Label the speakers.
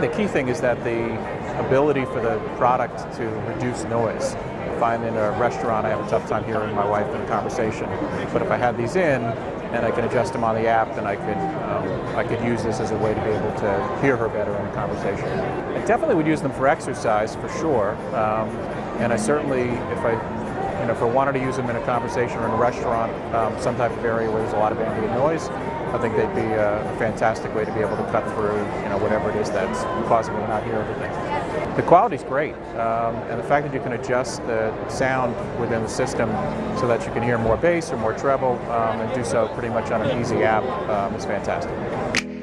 Speaker 1: think the key thing is that the ability for the product to reduce noise. If I'm in a restaurant I have a tough time hearing my wife in a conversation, but if I had these in and I can adjust them on the app, then I could um, I could use this as a way to be able to hear her better in a conversation. I definitely would use them for exercise for sure, um, and I certainly if I you know, if I wanted to use them in a conversation or in a restaurant, um, some type of area where there's a lot of ambient noise, I think they'd be a fantastic way to be able to cut through, you know, whatever it is that's causing me to not hear everything. The quality's great, um, and the fact that you can adjust the sound within the system so that you can hear more bass or more treble um, and do so pretty much on an easy app um, is fantastic.